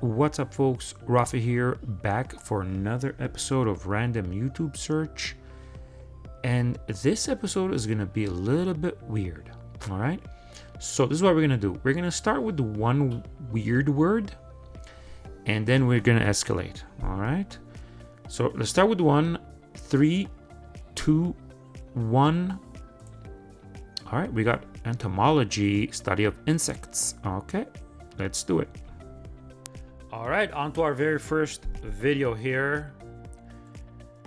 What's up, folks? Rafa here, back for another episode of Random YouTube Search. And this episode is to be a little bit weird, all right? So, this is what we're to do. We're to start with one weird word, and then we're to escalate, all right? So, let's start with one, three, two, one. All right, we got entomology, study of insects. Okay, let's do it. All right, on to our very first video here.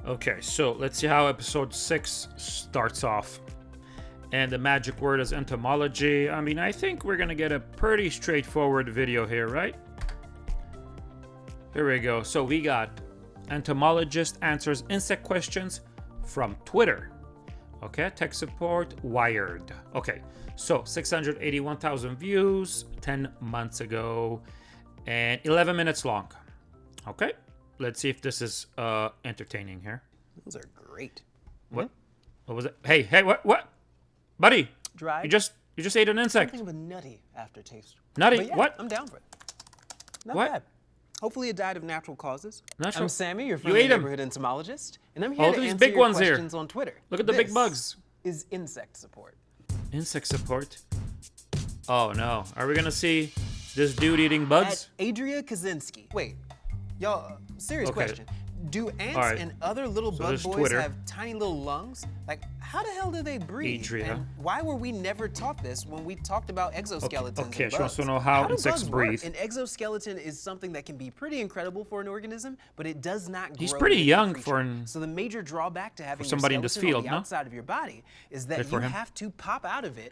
Okay, so let's see how episode six starts off. And the magic word is entomology. I mean, I think we're gonna get a pretty straightforward video here, right? Here we go. So we got entomologist answers insect questions from Twitter. Okay, tech support, Wired. Okay, so 681,000 views 10 months ago and 11 minutes long. Okay, let's see if this is uh, entertaining here. Those are great. What? What was it? Hey, hey, what? What? Buddy, Dried. you just you just ate an insect. something of a nutty aftertaste. Nutty? Yeah, What? I'm down for it. Not What? bad. Hopefully it died of natural causes. Natural- I'm Sammy, your friendly 'em. neighborhood entomologist, and I'm here Oh, to these answer big your ones here. on Twitter. Look at the big bugs. Is insect support. Insect support. Oh no, are we gonna see this dude eating bugs? At Adria Kaczynski. Wait, y'all, serious Okay. question. Do ants right. and other little bug boys Twitter. have tiny little lungs? Like, how the hell do they breathe? Adria. And why were we never taught this when we talked about exoskeletons okay, and she wants to know how do insects work? breathe. An exoskeleton is something that can be pretty incredible for an organism, but it does not He's pretty young for an- So the major drawback to having somebody in this field, no? outside of your body is that Good for you him. have to pop out of it.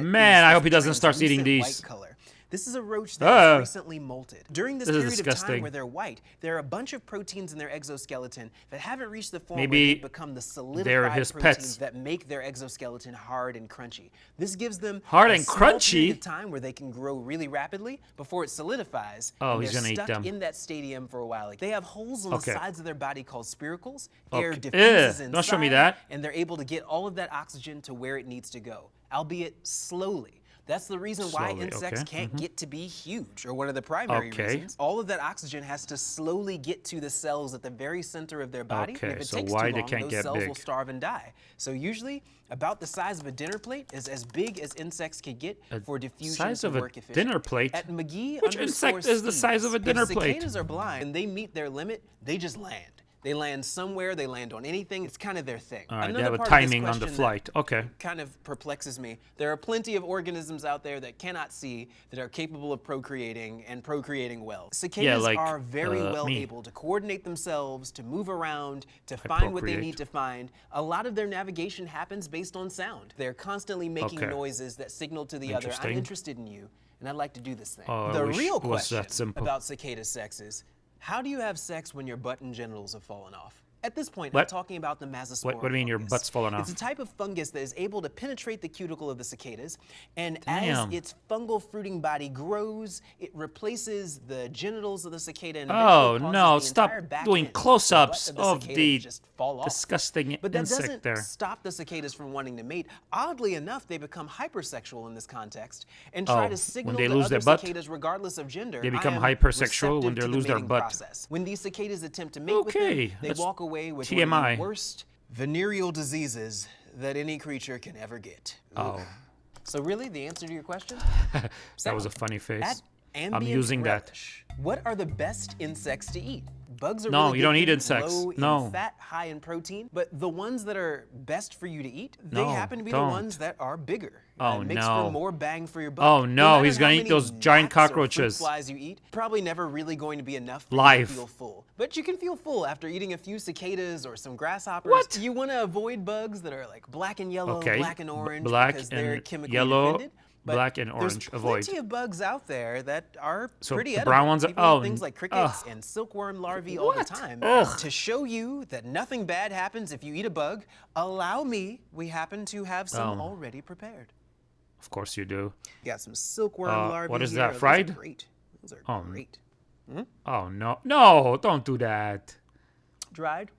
Man, I hope he doesn't start eating these. White color. This is a roach that Ah. has recently molted. During this, This is period of time where they're white, there are a bunch of proteins in their exoskeleton that haven't reached the form Maybe where they become the solidified proteins pets. that make their exoskeleton hard and crunchy. This gives them Hard and crunchy? time where they can grow really rapidly before it solidifies. Oh, and he's they're gonna eat stuck them. in that stadium for a while. Like, they have holes on Okay. the sides of their body called spiracles. Air Okay. diffuses Ew, don't show me inside, that. and they're able to get all of that oxygen to where it needs to go, albeit slowly. That's the reason why insects okay, can't mm-hmm. get to be huge, or one of the primary Okay. reasons. All of that oxygen has to slowly get to the cells at the very center of their body. Okay, if it so takes why too they long, can't those get cells will starve and die. So usually, about the size of a dinner plate is as big as insects can get for diffusion size of a efficient. dinner plate? At McGee Which insect is the size of a dinner if plate? cicadas are blind and they meet their limit, they just land. They land somewhere, they land on anything. It's kind of their thing. All right, they Another have a part of this timing on the flight. Okay. kind of perplexes me. There are plenty of organisms out there that cannot see that are capable of procreating and procreating well. Cicadas like, are very uh, well me. able to coordinate themselves, to move around, to find what they need to find. A lot of their navigation happens based on sound. They're constantly making Okay. noises that signal to the other, I'm interested in you, and I'd like to do this thing. Oh, the real it was that question about cicada sex is, how do you have sex when your butt and genitals have fallen off? At this point, I'm talking about the Massospora What- what do you mean your fungus. butt's fallen It's a type of fungus that is able to penetrate the cuticle of the cicadas, and Damn. as its fungal fruiting body grows, it replaces the genitals of the cicada. And Oh, no, stop doing end, the butt close-ups of the of the just fall off. disgusting But that insect doesn't there. stop the cicadas from wanting to mate. Oddly enough, they become hypersexual in this context and try Oh, to signal when they to lose other their butt? cicadas, regardless of gender, They become hypersexual when they lose their butt. process." When these cicadas attempt to mate with Okay, them, they walk away with TMI. one of the worst venereal diseases that any creature can ever get. Oh, So really, the answer to your question? that was a funny face. I'm using that. What are the best insects to eat? Bugs are No, really you don't eat insects. Low No. in fat, high in protein, but the ones that are best for you to eat, they No, happen to be don't. the ones that are bigger. Oh, makes no. for more bang for your buck. Oh, no, matter he's gonna eat those giant gnats or fruit cockroaches. flies you eat, probably never really going to be enough for Live. you to feel full. But you can feel full after eating a few cicadas or some grasshoppers. What? You want to avoid bugs that are like black and yellow, Okay, black and orange black because they're and chemically yellow, defended. But black and there's orange, avoid. plenty of bugs out there that are So pretty the edible. brown ones are- oh, things like crickets ugh. and silkworm larvae all the time. Ugh. To show you that nothing bad happens if you eat a bug, allow me. We happen to have some Oh. already prepared. Of course you do. You Got some silkworm Uh, larvae. what is here. that, Those are fried? great. Those are Oh, great. Oh no, no! Don't do that. Dried.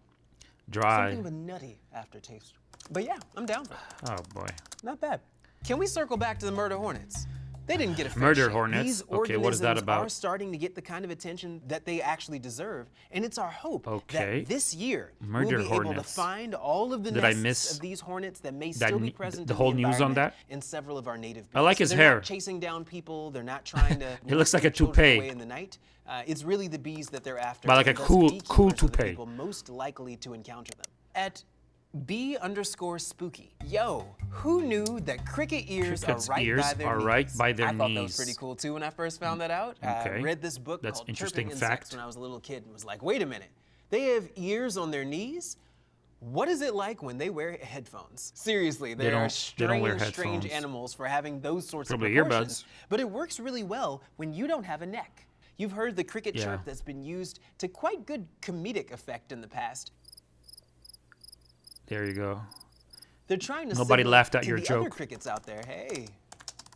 Dried. Something with nutty aftertaste. But yeah, I'm down for it. Oh boy. Not bad. Can we circle back to the murder hornets? They didn't get a fair Murder shake. hornets. These Okay, what is that about? Are starting to get the kind of attention that they actually deserve, and it's our hope Okay. that this year Murder we'll be able to find all of the Did I nests miss of these hornets that may that still be present. the in whole news on that? In several of our native. I like his They're hair. Chasing down people. They're not trying to. It looks like a toupee. Away in the night. Uh, it's really the bees that they're after. But like a cool- cool toupee. people most likely to encounter them. At B underscore spooky. Yo, who knew that cricket ears Cricket's are right ears by their are knees? right by their I thought that was pretty cool too when I first found that out. Okay. I read this book That's called interesting Chirping Insects fact. when I was a little kid and was like, wait a minute, they have ears on their knees? What is it like when they wear headphones? Seriously, they, don't- are strange, strange animals for having those sorts Probably of proportions. earbuds. But it works really well when you don't have a neck. You've heard the cricket Yeah. chirp that's been used to quite good comedic effect in the past. There you go. They're trying to Nobody laughed at your the other joke. crickets out there. Hey,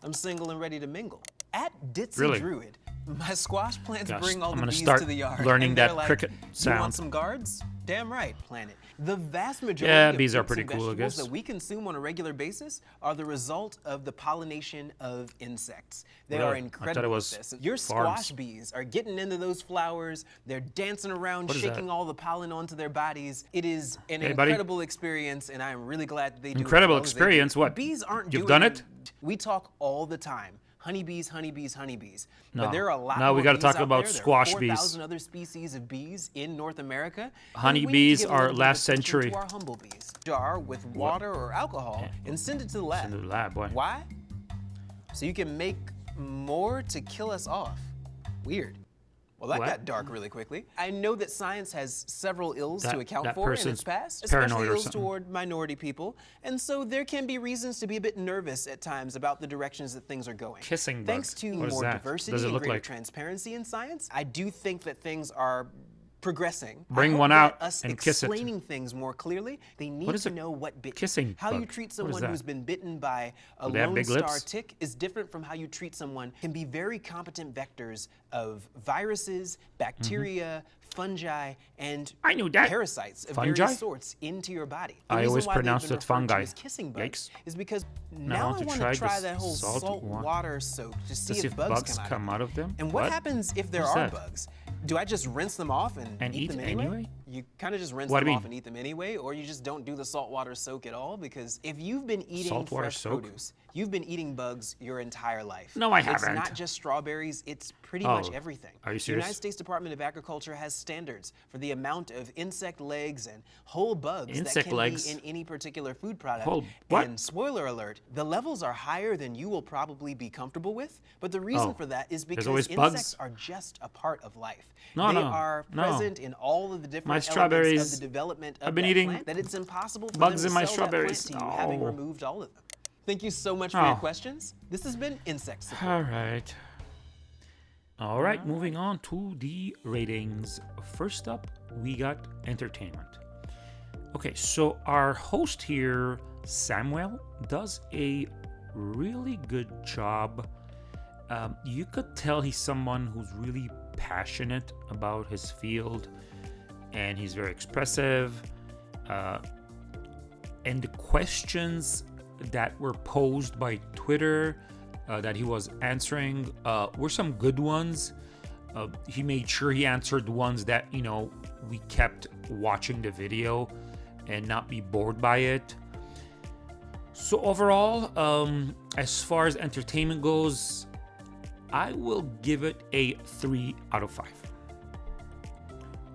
I'm single and ready to mingle. At Ditzy Really? Druid, my squash plants Gosh, bring all I'm the bees start to the yard. learning that like, cricket You sound." want some guards? Damn right, planet. The vast majority Yeah, of bees are pretty cool, I guess. that we consume on a regular basis are the result of the pollination of insects. They are Really? I thought it incredible was at this. Your farms. squash bees are getting into those flowers. They're dancing around, What shaking all the pollen onto their bodies. It is an Hey, buddy. incredible experience, and I am really glad that they do it Incredible well they do. experience? What? Bees aren't You've done it? We talk all the time. Honeybees, honeybees, honeybees. No. But there are a lot Now we gotta talk about there. There are squash bees. 4,000 other species of bees in North America. and we need to Honeybees are little bit of last century. To our humble bees. Jar with water or alcohol and send it to the lab. Send it to the lab, boy. Why? So you can make more to kill us off. Weird. Well, that What? got dark really quickly. I know that science has several ills That- to account for in its past, especially ills toward minority people, and so there can be reasons to be a bit nervous at times about the directions that things are going. Kissing bug. Thanks to What more diversity and greater like? transparency in science, I do think that things are progressing. Bring one out us and kiss it. explaining things more clearly. They need is to know what bit kissing How you treat someone who's been bitten by a Do they have lone star lips? tick is different from how you treat someone can be very competent vectors of viruses, bacteria, fungi, and. I knew that. parasites of Fungi? various sorts into your body. The I always pronounced it fungi. as kissing bugs Yikes. is because I now I want to try this that whole salt salt water soak to see To see if bugs, come, out, out of them. And what, What? happens if there are that? bugs? Do I just rinse them off and, And eat them anyway? anyway? You kind of just rinse What them off mean? and eat them anyway, or you just don't do the saltwater soak at all? Because if you've been eating Saltwater fresh soak? produce, you've been eating bugs your entire life. No, I It's haven't. It's not just strawberries; it's pretty Oh, much everything. are you serious? The? United States Department of Agriculture has standards for the amount of insect legs and whole bugs Insect that can legs? be in any particular food product. Whole- what? And spoiler alert, the levels are higher than you will probably be comfortable with. But the reason Oh, for that is because insects bugs? are just a part of life. No, they no, are no. present in all of the different My elements strawberries- the development of I've been eating plant it's impossible for bugs in my sell that plant strawberries. you, having Oh. removed all of them. Thank you so much for your Oh. questions. This has been Insect Support. All right. All right, moving on to the ratings. First up, we got entertainment. Okay, so our host here, Samuel, does a really good job. Um, you could tell he's someone who's really passionate about his field and he's very expressive. Uh, and the questions that were posed by Twitter uh, that he was answering uh, were some good ones. Uh, he made sure he answered ones that you know we kept watching the video and not be bored by it. So overall, um, as far as entertainment goes, I will give it a three out of five.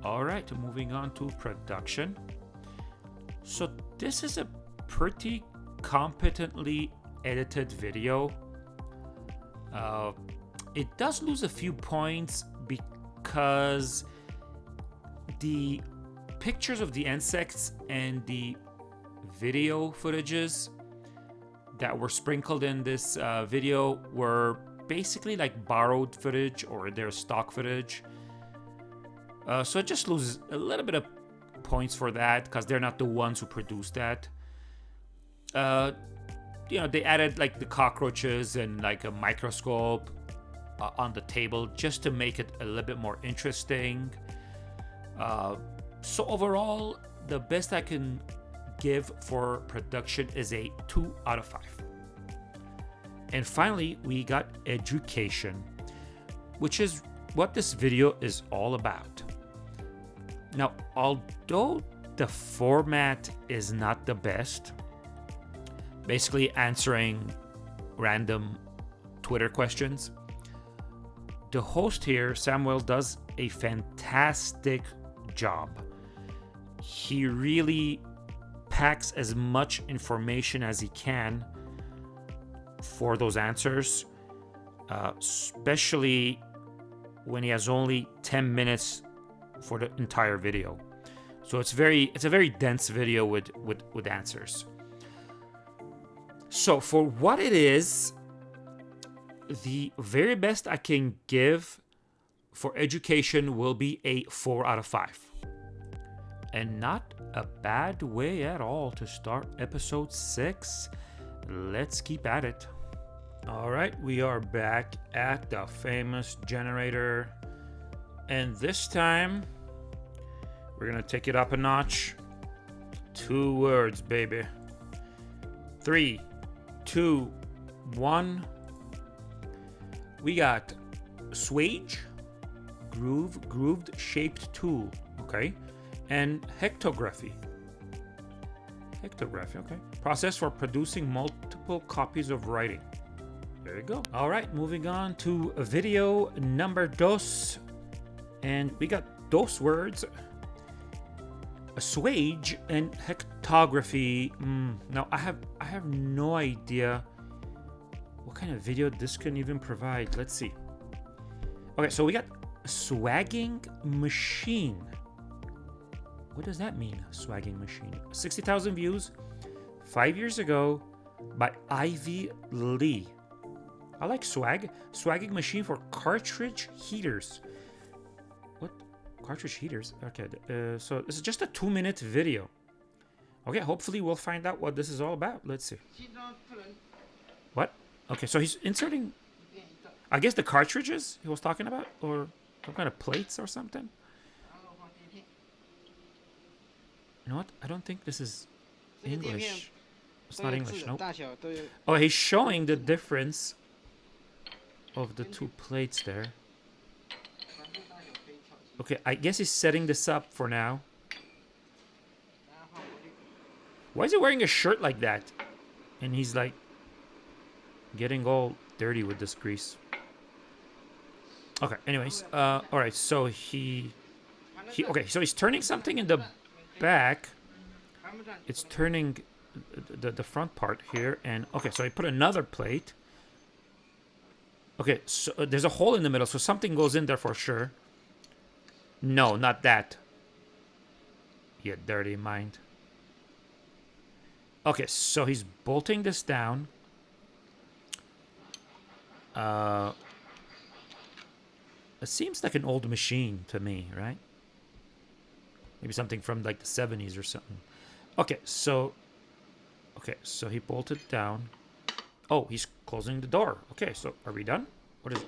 All right, moving on to production. So this is a pretty competently edited video. Uh, it does lose a few points because the pictures of the insects and the video footages that were sprinkled in this uh, video were basically like borrowed footage or their stock footage. Uh, so it just loses a little bit of points for that because they're not the ones who produce that. Uh, you know, they added like the cockroaches and like a microscope uh, on the table just to make it a little bit more interesting. Uh, so overall, the best I can give for production is a two out of five. And finally, we got education, which is what this video is all about. Now, although the format is not the best, basically answering random Twitter questions, the host here, Samuel, does a fantastic job. He really packs as much information as he can for those answers, uh, especially when he has only 10 minutes for the entire video. So it's very it's a very dense video with with, with answers. So for what it is, the very best I can give for education will be a 4 out of 5. And not a bad way at all to start episode 6. Let's keep at it. All right, we are back at the famous generator. And this time, we're gonna take it up a notch. Two words, baby. Three, two, one. We got swage, groove, grooved shaped tool, okay? And hectography. Hectography, okay. Process for producing multiple copies of writing. There you go. All right, moving on to video number dos. And we got those words. Assuage and hectography. Mm, now I have I have no idea what kind of video this can even provide. Let's see. Okay, so we got swagging machine. What does that mean? Swagging machine. 60,000 views five years ago by Ivy Lee. I like swag. Swagging machine for cartridge heaters. Cartridge heaters? Okay, uh, so this is just a two minute video. Okay, hopefully we'll find out what this is all about. Let's see. What? Okay, so he's inserting, I guess the cartridges he was talking about? Or some kind of plates or something? You know what? I don't think this is English. It's not English, nope. Oh, he's showing the difference of the two plates there. Okay, I guess he's setting this up for now. Why is he wearing a shirt like that? And he's like getting all dirty with this grease. Okay, anyways, uh, all right, so he, he, okay, so he's turning something in the back. It's turning the, the front part here, and okay, so I put another plate. Okay, so uh, there's a hole in the middle, so something goes in there for sure. No, not that. You dirty mind. Okay, so he's bolting this down. Uh, it seems like an old machine to me, right? Maybe something from like the 70s or something. Okay, so... Okay, so he bolted down. Oh, he's closing the door. Okay, so are we done? What is...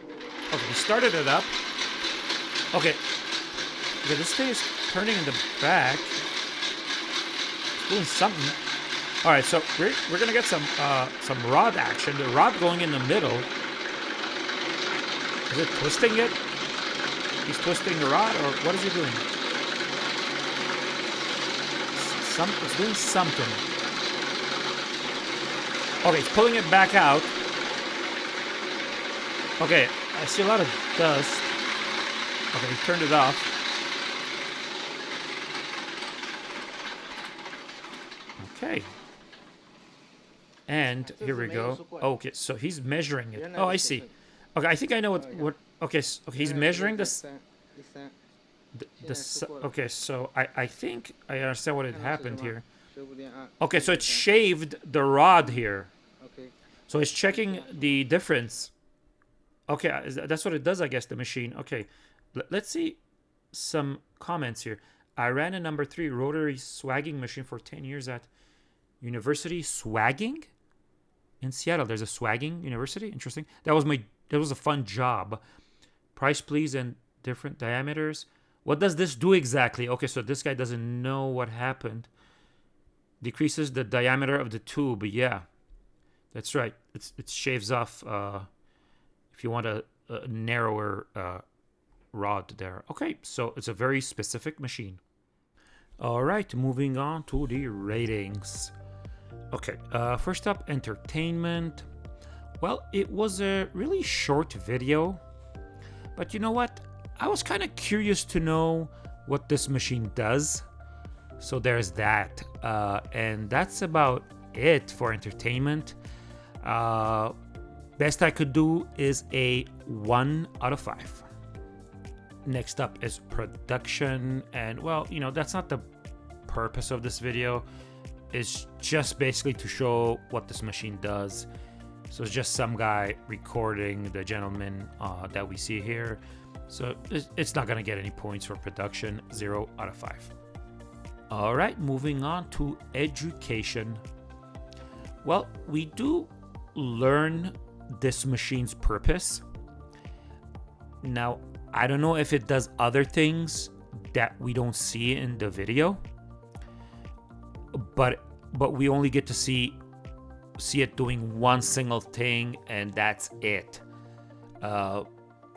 Okay, he started it up. Okay. Okay, this thing is turning in the back. It's doing something. Alright, so we're, we're gonna get some uh, some rod action. The rod going in the middle. Is it twisting it? He's twisting the rod, or what is he doing? Some, it's doing something. Okay, it's pulling it back out. Okay, I see a lot of dust. Okay, he turned it off. Okay. And here we go. Okay, so he's measuring it. Oh, I see. Okay, I think I know what what. Okay, so, okay, he's measuring this. The, the, okay, so I I think I understand what had happened here. Okay, so it shaved the rod here. Okay. So it's checking the difference. Okay, uh, that's what it does, I guess, the machine. Okay, let's see some comments here. I ran a number three rotary swagging machine for 10 years at University Swagging in Seattle. There's a swagging university. Interesting. That was my that was a fun job. Price please and different diameters. What does this do exactly? Okay, so this guy doesn't know what happened. Decreases the diameter of the tube. Yeah. That's right. It's, it shaves off uh, if you want a, a narrower uh, rod there. Okay, so it's a very specific machine. All right, moving on to the ratings. Okay, uh, first up, entertainment. Well, it was a really short video, but you know what? I was kind of curious to know what this machine does. So there's that. Uh, and that's about it for entertainment. Uh, best I could do is a 1 out of 5. Next up is production. And well, you know, that's not the purpose of this video. It's just basically to show what this machine does. So it's just some guy recording the gentleman uh, that we see here. So it's not gonna get any points for production, zero out of five. All right, moving on to education. Well, we do learn this machine's purpose. Now, I don't know if it does other things that we don't see in the video, but but we only get to see see it doing one single thing and that's it. Uh,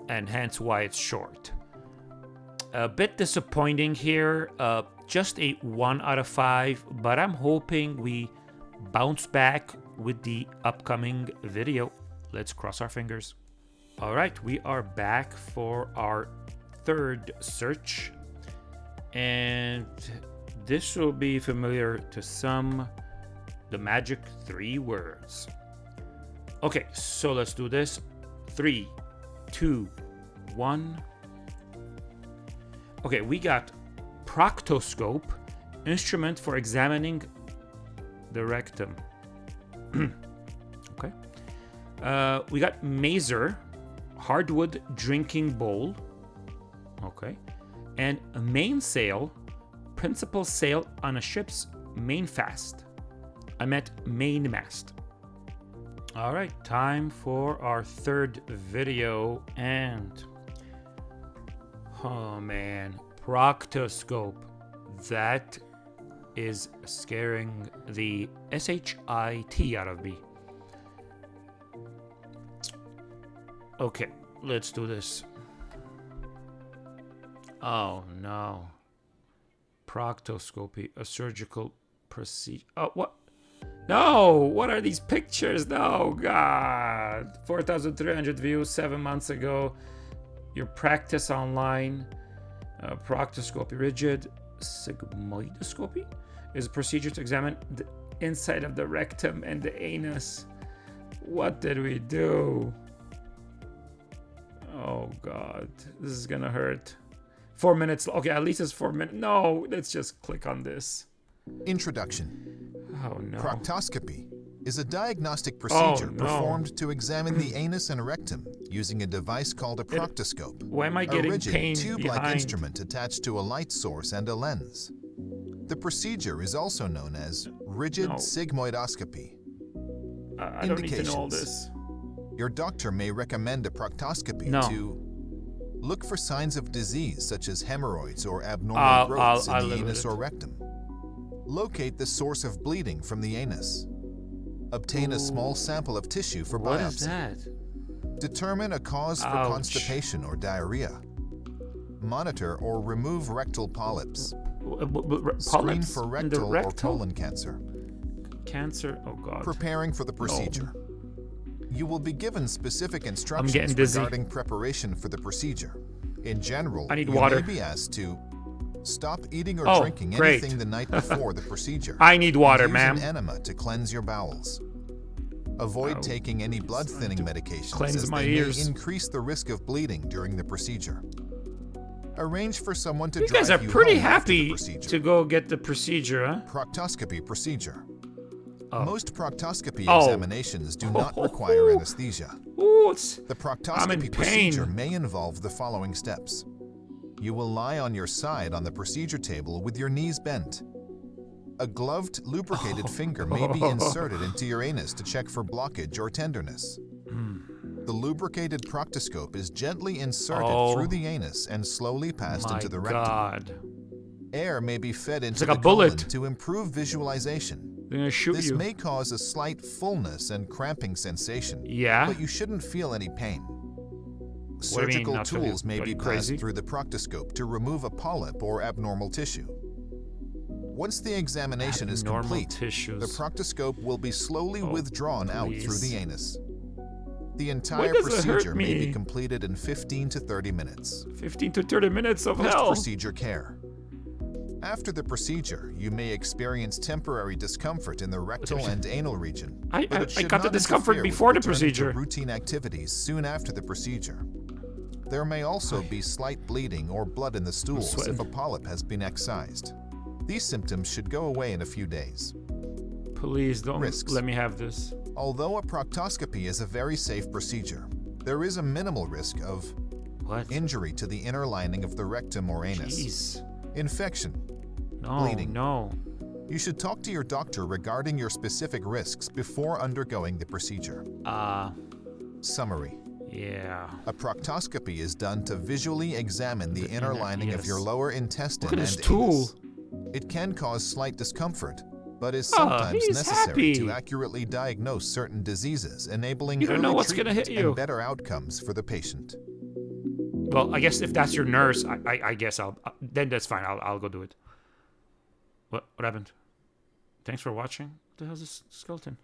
and hence why it's short. A bit disappointing here, uh, just a 1 out of 5, but I'm hoping we bounce back with the upcoming video. Let's cross our fingers. All right, we are back for our third search. And this will be familiar to some, the magic three words. Okay, so let's do this. Three, two, one. Okay, we got proctoscope, instrument for examining the rectum. okay. Uh, we got mazer, hardwood drinking bowl. Okay. And a mainsail, principal sail on a ship's mainfast. I meant mainmast. All right, time for our third video and oh man, proctoscope. That is scaring the SHIT out of me. Okay, let's do this. Oh no. Proctoscopy, a surgical procedure. Oh, what? No, what are these pictures? No, God. 4,300 views seven months ago. Your practice online. Uh, proctoscopy, rigid sigmoidoscopy is a procedure to examine the inside of the rectum and the anus. What did we do? Oh, God. This is gonna hurt. Four minutes. Okay, at least it's four minutes. No, let's just click on this. Introduction. Oh no. Proctoscopy is a diagnostic oh, procedure Oh, no. performed to examine the anus and rectum using a device called a proctoscope. Why am I getting a rigid tube-like instrument attached to a light source and a lens. The procedure is also known as rigid No. sigmoidoscopy. I, I don't need to know all Indications. this. Your doctor may recommend a proctoscopy No. to look for signs of disease such as hemorrhoids or abnormal I'll- growths I'll- I'll in the anus or rectum. Locate the source of bleeding from the anus. Obtain a small sample of tissue for What biopsy. is that? Determine a cause for Ouch. constipation or diarrhea. Monitor or remove rectal polyps. W- Screen for the rectal or colon cancer. Cancer? Oh god. Preparing for the procedure. You will be given specific instructions regarding preparation for the procedure. In general, I need you water. may be asked to stop eating or Oh, drinking great. anything the night before the procedure. I need water, and use ma'am. an enema to cleanse your bowels. Avoid Oh, taking any blood thinning medications cleanse as my they ears. may increase the risk of bleeding during the procedure. Arrange for someone to You drive guys are you pretty home after the happy to go get the procedure, huh? Proctoscopy procedure. Oh. Most proctoscopy Oh. examinations do not oh. require anesthesia. Ooh, The proctoscopy procedure may involve the following steps. You will lie on your side on the procedure table with your knees bent. A gloved, lubricated oh. finger may be inserted into your anus to check for blockage or tenderness. Hmm. The lubricated proctoscope is gently inserted Oh. through the anus and slowly passed into the rectum. god. Air may be fed into like a the colon to improve visualization. They're gonna shoot This you. may cause a slight fullness and cramping sensation, yeah. but you shouldn't feel any pain. mean, Surgical not tools may be you passed through the proctoscope to remove a polyp or abnormal tissue. Once the examination is complete, tissues. the proctoscope will be slowly Oh, withdrawn out through the anus. The entire does it hurt procedure may be completed in 15 to 30 minutes. 15 to 30 minutes of hell. Post-procedure care. After the procedure, you may experience temporary discomfort in the rectal and anal region. I- I- I got the discomfort before the procedure. routine activities soon after the procedure. There may also be slight bleeding or blood in the stools if a polyp has been excised. These symptoms should go away in a few days. Please don't Risks. let me have this. Although a proctoscopy is a very safe procedure, there is a minimal risk of What? injury to the inner lining of the rectum or anus, Jeez. infection. No, Bleeding. no. You should talk to your doctor regarding your specific risks before undergoing the procedure. Uh, Summary. yeah. A proctoscopy is done to visually examine the, The inner inner- lining of your lower intestine Look at and tool. It can cause slight discomfort, but is Ah, sometimes necessary to accurately diagnose certain diseases, enabling You early know what's gonna hit treatment you. and better outcomes for the patient. Well, I guess if that's your nurse, I, I, I guess I'll, uh, then that's fine. I'll, I'll go do it. What, what happened? Thanks for watching. What the hell's this skeleton?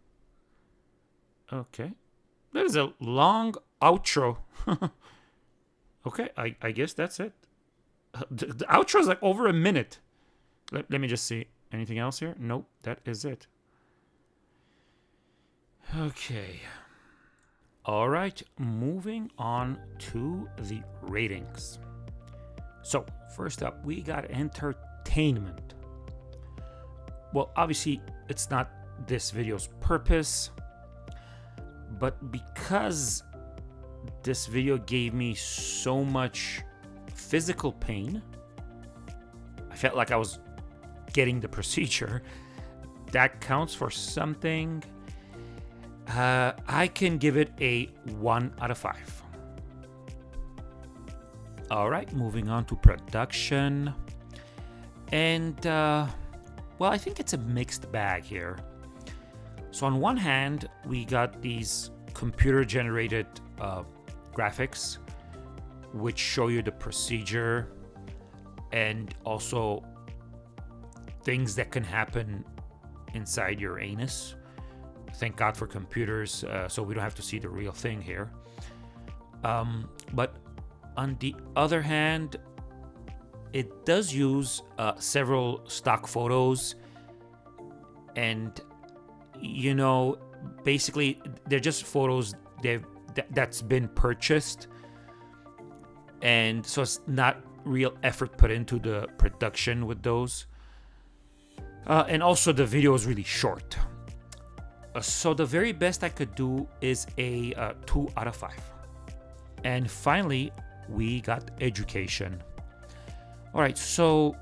Okay. That is a long outro. okay, I, I guess that's it. The, the outro is like over a minute. Let, let me just see. Anything else here? Nope, that is it. Okay. All right, moving on to the ratings. So, first up, we got entertainment. Well, obviously, it's not this video's purpose, but because this video gave me so much physical pain, I felt like I was getting the procedure. That counts for something. Uh, I can give it a 1 out of 5. All right, moving on to production. And, uh, well, I think it's a mixed bag here. So, on one hand, we got these computer generated uh, graphics, which show you the procedure and also things that can happen inside your anus thank God for computers, uh, so we don't have to see the real thing here. Um, but on the other hand, it does use uh, several stock photos, and you know, basically they're just photos they've that, that's been purchased, and so it's not real effort put into the production with those. Uh, and also the video is really short. Uh, so the very best I could do is a uh, 2 out of 5. And finally, we got education. All right, so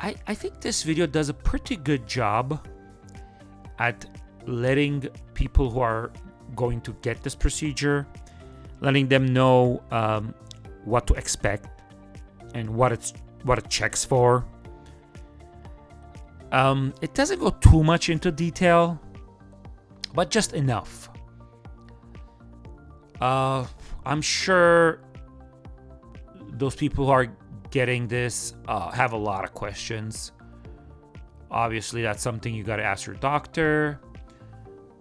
I, I think this video does a pretty good job at letting people who are going to get this procedure, letting them know um, what to expect and what it's what it checks for. Um, it doesn't go too much into detail, but just enough. Uh, I'm sure those people who are getting this uh, have a lot of questions. Obviously, that's something you got to ask your doctor,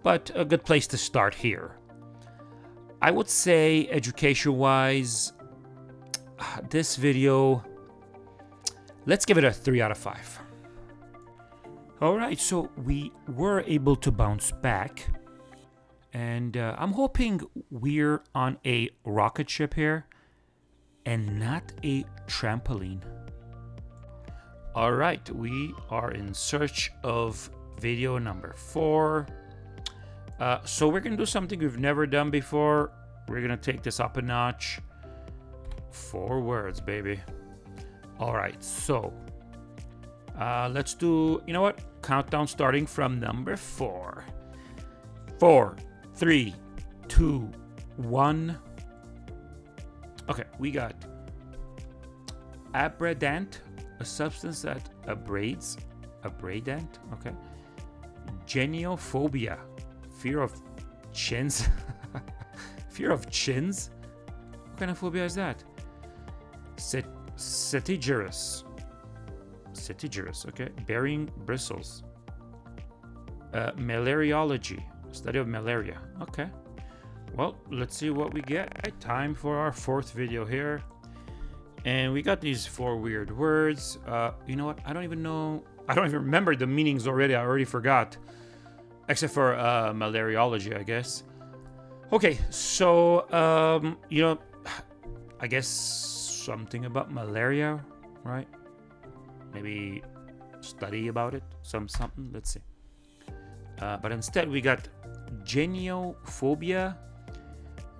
but a good place to start here. I would say, education wise, this video, let's give it a 3 out of 5. Alright, so we were able to bounce back, and uh, I'm hoping we're on a rocket ship here and not a trampoline. Alright, we are in search of video number four. Uh, so we're gonna do something we've never done before. We're gonna take this up a notch. Four words, baby. Alright, so uh, let's do, you know what? Countdown starting from number four. Four, three, two, one. Okay, we got abradant, a substance that abrades, abradant, okay. Geniophobia. Fear of chins. Fear of chins? What kind of phobia is that? Cet setigerous. Setigerous, okay. Bearing bristles. Uh, malariology. Study of malaria. Okay. Well, let's see what we get. Time for our fourth video here. And we got these four weird words. Uh, you know what? I don't even know. I don't even remember the meanings already. I already forgot. Except for uh, malariology, I guess. Okay, so, um, you know, I guess something about malaria, right? Maybe study about it, some something. Let's see. Uh, but instead, we got geniophobia,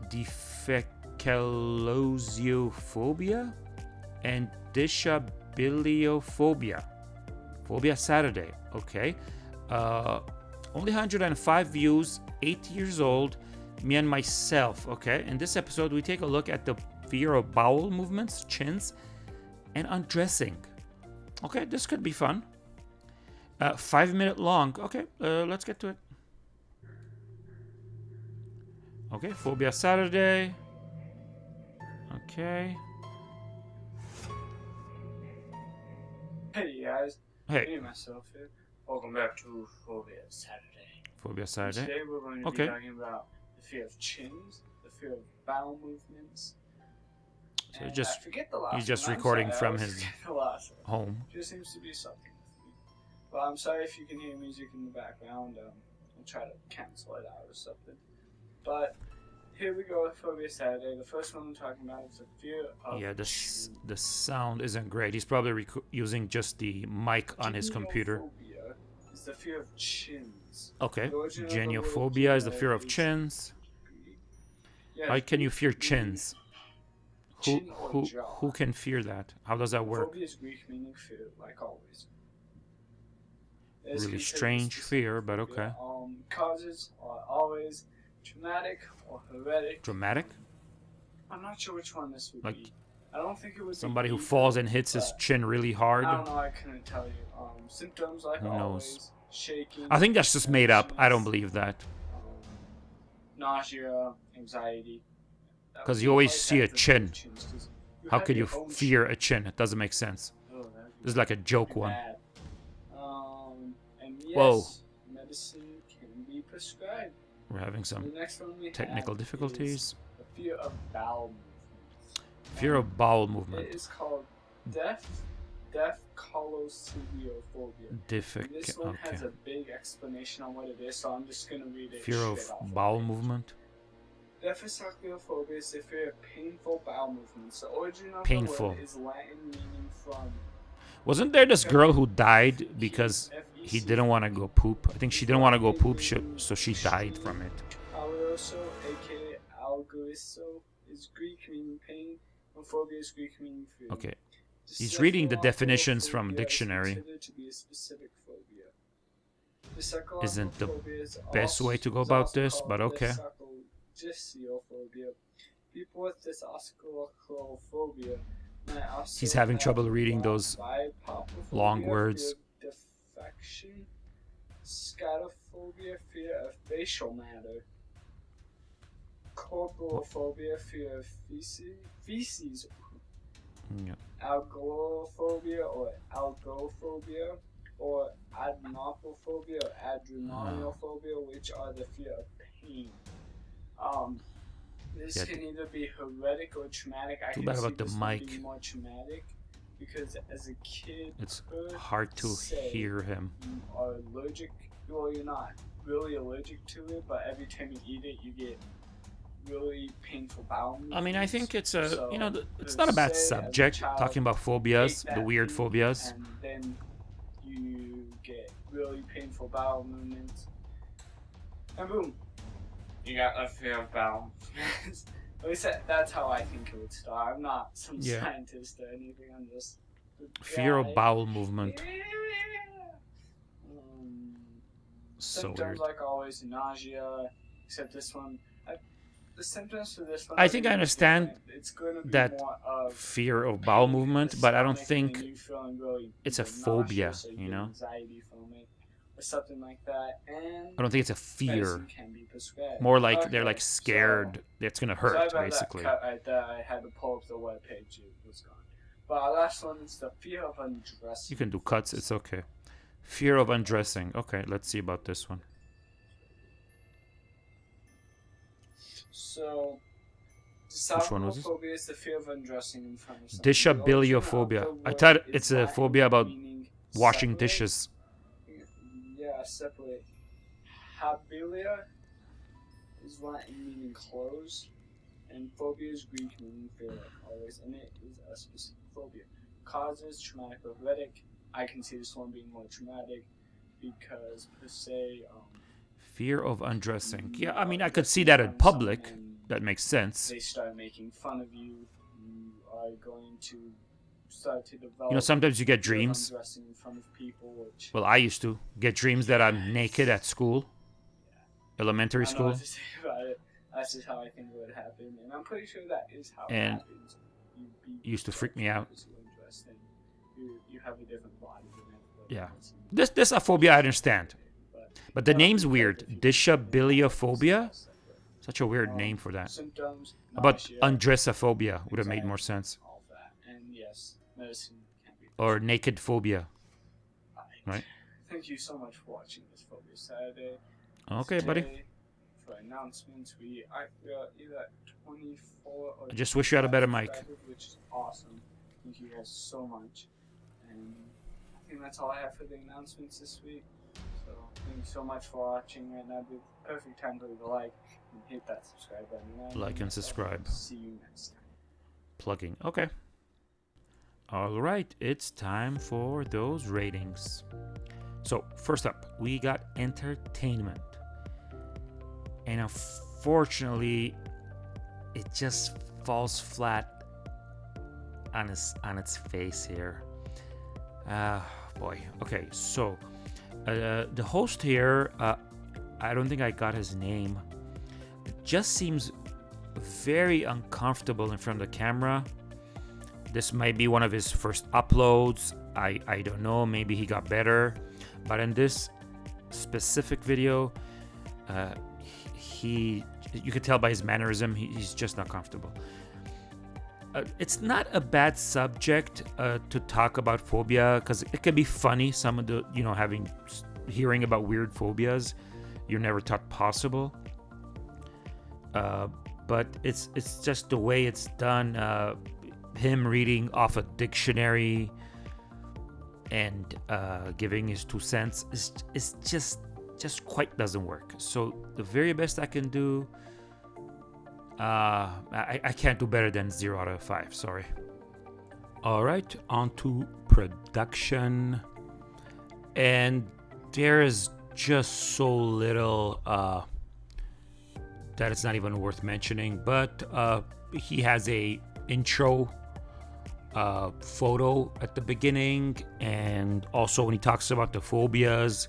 defecalgesiophobia, and dishabiliophobia. Phobia Saturday, okay. Uh, only 105 views, 8 years old, me and myself, okay. In this episode, we take a look at the fear of bowel movements, chins, and undressing. Okay, this could be fun. Uh, five minute long. Okay, uh, let's get to it. Okay, Phobia Saturday. Okay. Hey guys, Hey, me myself here. Welcome back to Phobia Saturday. Phobia Saturday. Today we're going to Okay. be talking about the fear of chins, the fear of bowel movements. So and just- I forget the last he's just. Recording sorry, from his- forget the last one. Home. Just seems to be something. But I'm sorry if you can hear music in the background. Um, I'll try to cancel it out or something. But here we go with Phobia Saturday. The first one I'm talking about is the fear of Yeah, the the sound isn't great. He's probably rec- using just the mic on his computer. Is the fear of chins. Okay. The origin of the word Geniophobia is the fear of chins. Yeah, How can you fear chins? Who Chin who jaw. who can fear that? How does that work? Phobia is Greek meaning fear, like always. Really strange fear, but okay. Um, causes are always traumatic or heretic. Dramatic? I'm not sure which one this would Like be. I don't think it was Somebody who falls and hits his chin really hard. I don't know. I couldn't tell you. Um, symptoms like Who knows? always, shaking. I think that's just made up. I don't believe that. um, nausea, anxiety. Because you always see a chin. How could you fear a chin? It doesn't make sense. Oh, This is like a joke one. Um, and yes, Whoa. medicine can be prescribed. We're having some next one we technical difficulties. fear of bowel movements. Fear of bowel movement. is called deaf, deaf colociliophobia. Diffic. This one has a big explanation on what it is, so I'm just gonna read it. Fear of bowel it. movement. Dephesocliophobia is a fear of painful bowel movements. The origin of Painful. the word is Latin meaning from Wasn't there this girl who died because he didn't want to go poop? I think she didn't want to go poop, sh- so she died from it. Aka is Greek meaning pain, and phobia is Greek meaning fear. Okay. He's reading the definitions from dictionary. considered to be a specific phobia. The Isn't the best way to go about this, but okay. dysarthrogysiophobia. People with dysarthrophobia might He's having trouble reading those long words. Of Defection, scatophobia, fear of facial matter, corporophobia, fear of feces, feces Yeah. algorophobia or algophobia or adenophobia or adrenalphobia, which are the fear of pain. Um, this Yeah, can either be heretic or traumatic. I Too can bad see about the this being mic. more traumatic because as a kid, It's hard to hear him. you are allergic. Well, you're not really allergic to it, but every time you eat it, you get really painful bowel I mean, I think it's a, So, you know, th- it's not a bad as a subject talking about phobias, the weird phobias. And then you get really painful bowel movements. And boom, you got a fear of bowel movements. At least that, that's how I think it would start. I'm not some Yeah. scientist or anything. I'm just Fear of bowel movement. Yeah. Um, So symptoms weird. like always nausea, except this one. I, the symptoms for this one. I think I understand. It's gonna be that of Fear of bowel movement, but I don't think really it's a phobia, you know? Anxiety from it, or something like that. And I don't think it's a fear. can be prescribed. More like they're Okay, like so- scared it's gonna hurt, about basically. That right there. I had to pull up the web page. It was gone. But our last one is the fear of undressing. You can do cuts, it's okay. Fear of undressing. Okay, let's see about this one. So, Which one was? Phobia is the fear of undressing in front of someone. Dishabiliophobia. The origin of I thought it's a phobia about Washing dishes. Yeah, separate. Habilia is Latin meaning close, and phobia is Greek meaning fear like always, and it is a specific phobia. Causes traumatic or heretic. I can see this one being more traumatic because per se, um, Fear of undressing. Yeah, I mean, I could see that in public. That makes sense. they start making fun of you. You are going to start to develop. You know, sometimes you get dreams. in front of people, which Well, I used to get dreams that I'm naked at school, elementary don't know school. what to say about it. That's just how I think it would happen, and I'm pretty sure that is how And it happens. You used to freak me out. you're undressed and You, you have a different body Yeah. This this a phobia I understand, But, the name's weird. Dishabiliophobia. Such a weird Um, name for that. About undressophobia would have made more sense, medicine can be. or naked phobia. prescribed. right. Thank you so much for watching this Phobia Saturday. Okay, buddy. For announcements, we are we are either at 24 or I just wish you had a better mic. which is awesome. Thank you guys so much. And I think that's all I have for the announcements this week. So thank you so much for watching. Right now, the perfect time to leave a like and hit that subscribe button. And Like and subscribe. See you next time. Plugging. Okay. All right, it's time for those ratings. So, first up, we got entertainment. And unfortunately, it just falls flat on its on its face here. Ah, boy. Okay, so uh, the host here, uh, I don't think I got his name, just seems very uncomfortable in front of the camera. This might be one of his first uploads. I, I don't know. Maybe he got better. But in this specific video, uh, he you could tell by his mannerism he, he's just not comfortable. Uh, it's not a bad subject uh, to talk about phobia because it can be funny. Some of the you know having hearing about weird phobias you never thought possible. Uh, but it's it's just the way it's done. Uh, him reading off a dictionary and uh, giving his two cents is is just just quite doesn't work. So the very best I can do, uh, I, I can't do better than zero out of five. Sorry. All right, on to production, and there is just so little. Uh, that it's not even worth mentioning. But uh, he has a intro uh, photo at the beginning, and also when he talks about the phobias,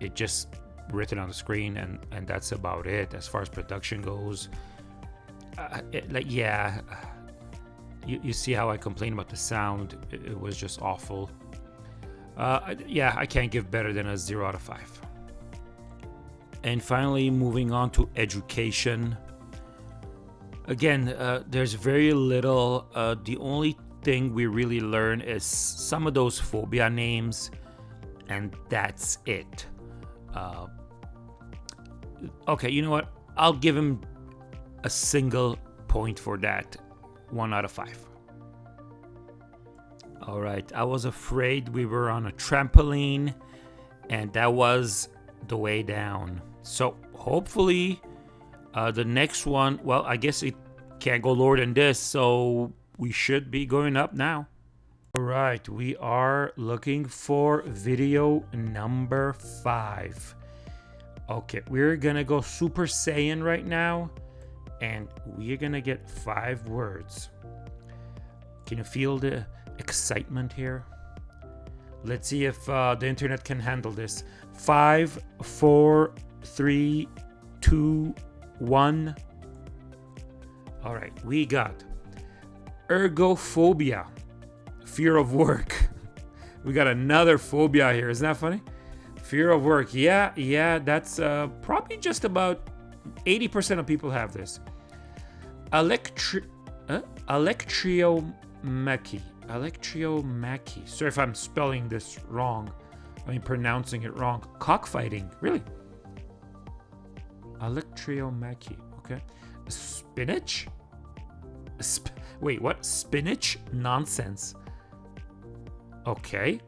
it just written on the screen, and and that's about it as far as production goes. Uh, it, like yeah, you, you see how I complain about the sound? It, it was just awful. Uh, yeah, I can't give better than a zero out of five. And finally, moving on to education. Again, uh, there's very little. Uh, the only thing we really learn is some of those phobia names, and that's it. Uh, okay, you know what? I'll give him a single point for that. One out of five. All right, I was afraid we were on a trampoline, and that was the way down. So hopefully, uh, the next one, well, I guess it can't go lower than this, so we should be going up now. All right, we are looking for video number five. Okay, we're gonna go Super Saiyan right now, and we're gonna get five words. Can you feel the excitement here? Let's see if uh, the internet can handle this. Five, four, three, two, one. All right, we got ergophobia, fear of work. We got another phobia here. Isn't that funny? Fear of work. Yeah, yeah, that's uh, probably just about 80% of people have this. Electri uh, electriomachy. Electriomachy. Sorry if I'm spelling this wrong. I mean, pronouncing it wrong. Cockfighting. Really? Electriomachy. Okay. Spinach? Sp Wait, what? Spinach? Nonsense. Okay.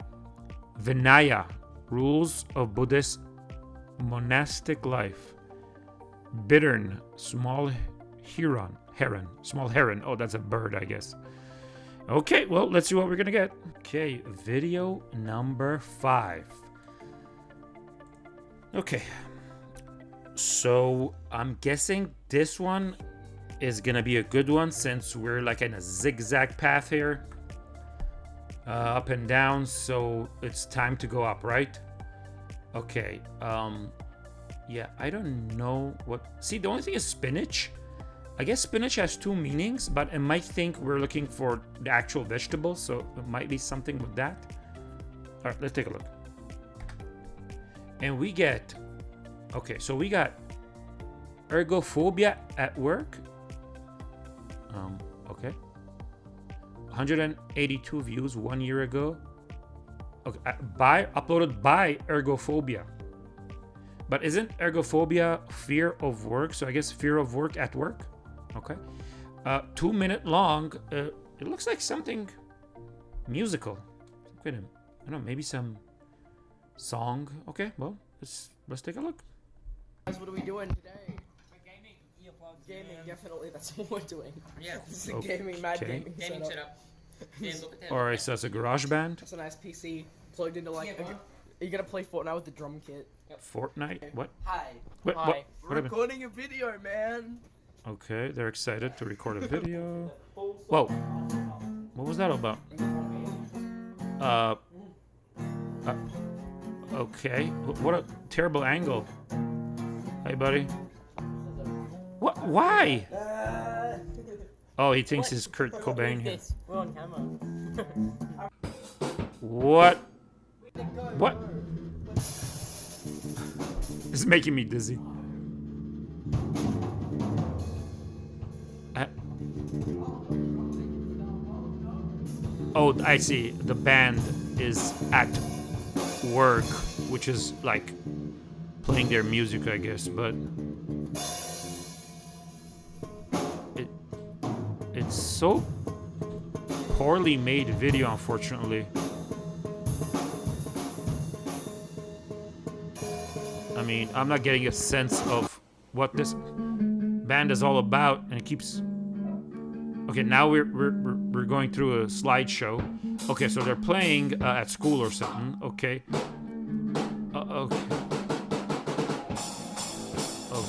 Vinaya. Rules of Buddhist monastic life. Bittern. Small heron. Heron. Small heron. Oh, that's a bird, I guess. Okay, well, let's see what we're gonna get. Okay, video number five. Okay. So, I'm guessing this one is gonna be a good one since we're like in a zigzag path here. Uh, up and down, so it's time to go up, right? Okay, um, yeah, I don't know what... See, the only thing is spinach. I guess spinach has two meanings, but it might think we're looking for the actual vegetable, so it might be something with that. All right, let's take a look. And we get... Okay, so we got ergophobia at work. Um, okay. 182 views one year ago. Okay, uh, by uploaded by Ergophobia. But isn't ergophobia fear of work? So I guess fear of work at work. Okay. Uh, two minute long. Uh, it looks like something musical. I don't know, maybe some song. Okay, well, let's let's take a look. Guys, what are we doing today? Gaming, definitely. That's what we're doing. Yeah. This is a gaming, mad Okay. gaming, Gaming setup. setup. And look at that. All right, so it's a garage band. That's a nice PC plugged into like. Yeah, a- are you gonna play Fortnite with the drum kit? Fortnite. What? Hi. What? Hi. What? We're what recording a video, man. Okay, they're excited to record a video. Whoa. What was that about? Uh. uh okay. What a terrible angle. Hey, buddy. What? Why? Oh, he thinks he's Kurt Cobain. here. We're on camera. What? What? It's making me dizzy. Uh, oh, I see. The band is at work, which is like playing their music, I guess, but it it's so poorly made video, unfortunately. I mean, I'm not getting a sense of what this band is all about, and it keeps. Okay, now we're we're we're, going through a slideshow. Okay, so they're playing uh, at school or something. Okay.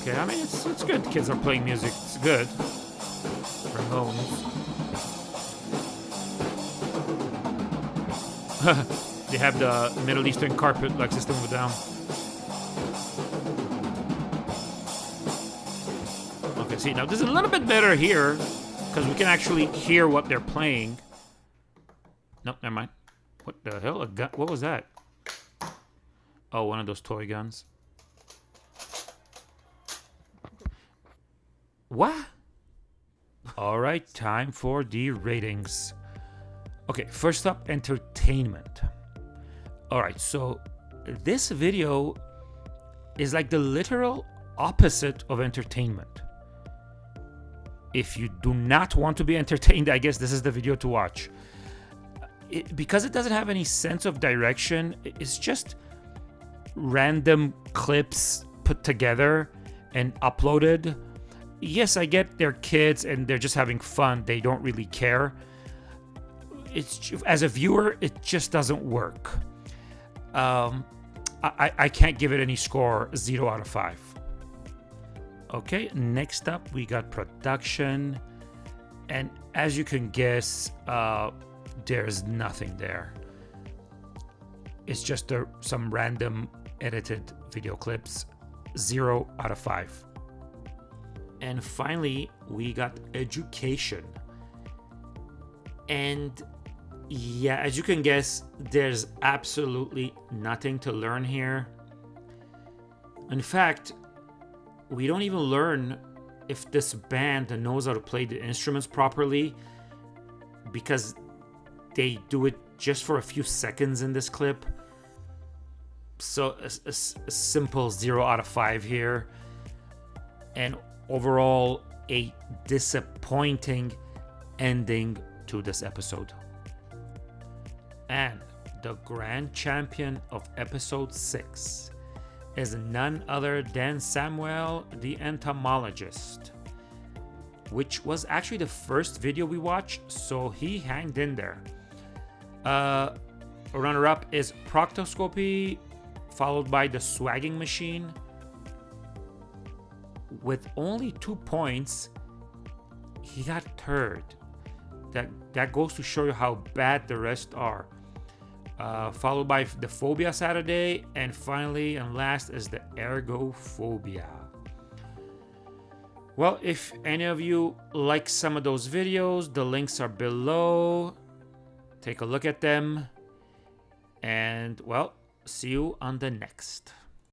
Okay, I mean it's it's good. Kids are playing music. It's good. Ramones. they have the Middle Eastern carpet like System of a Down. Okay, see now this is a little bit better here because we can actually hear what they're playing. Nope, never mind. What the hell? A gun? What was that? Oh, one of those toy guns. What? All right, time for the ratings. Okay, first up, entertainment. All right, so this video is like the literal opposite of entertainment. If you do not want to be entertained, I guess this is the video to watch. It, because it doesn't have any sense of direction, it's just random clips put together and uploaded. Yes, I get they're kids and they're just having fun. They don't really care. It's as a viewer, it just doesn't work. Um, I, I- can't give it any score. Zero out of five. Okay, next up we got production, and as you can guess, uh, there's nothing there. It's just a, some random edited video clips. Zero out of five. And finally, we got education. And yeah, as you can guess, there's absolutely nothing to learn here. In fact, we don't even learn if this band knows how to play the instruments properly because they do it just for a few seconds in this clip. So a, a, a simple zero out of five here. And overall, a disappointing ending to this episode. And the grand champion of episode 6 is none other than Samuel the entomologist, which was actually the first video we watched, so he hanged in there. Uh, runner up is Proctoscopy, followed by the Swagging Machine. With only two points, he got third. That, that goes to show you how bad the rest are uh, followed by the Phobia Saturday, and finally and last is the Ergophobia. Well, if any of you like some of those videos, the links are below. Take a look at them. And, well, see you on the next.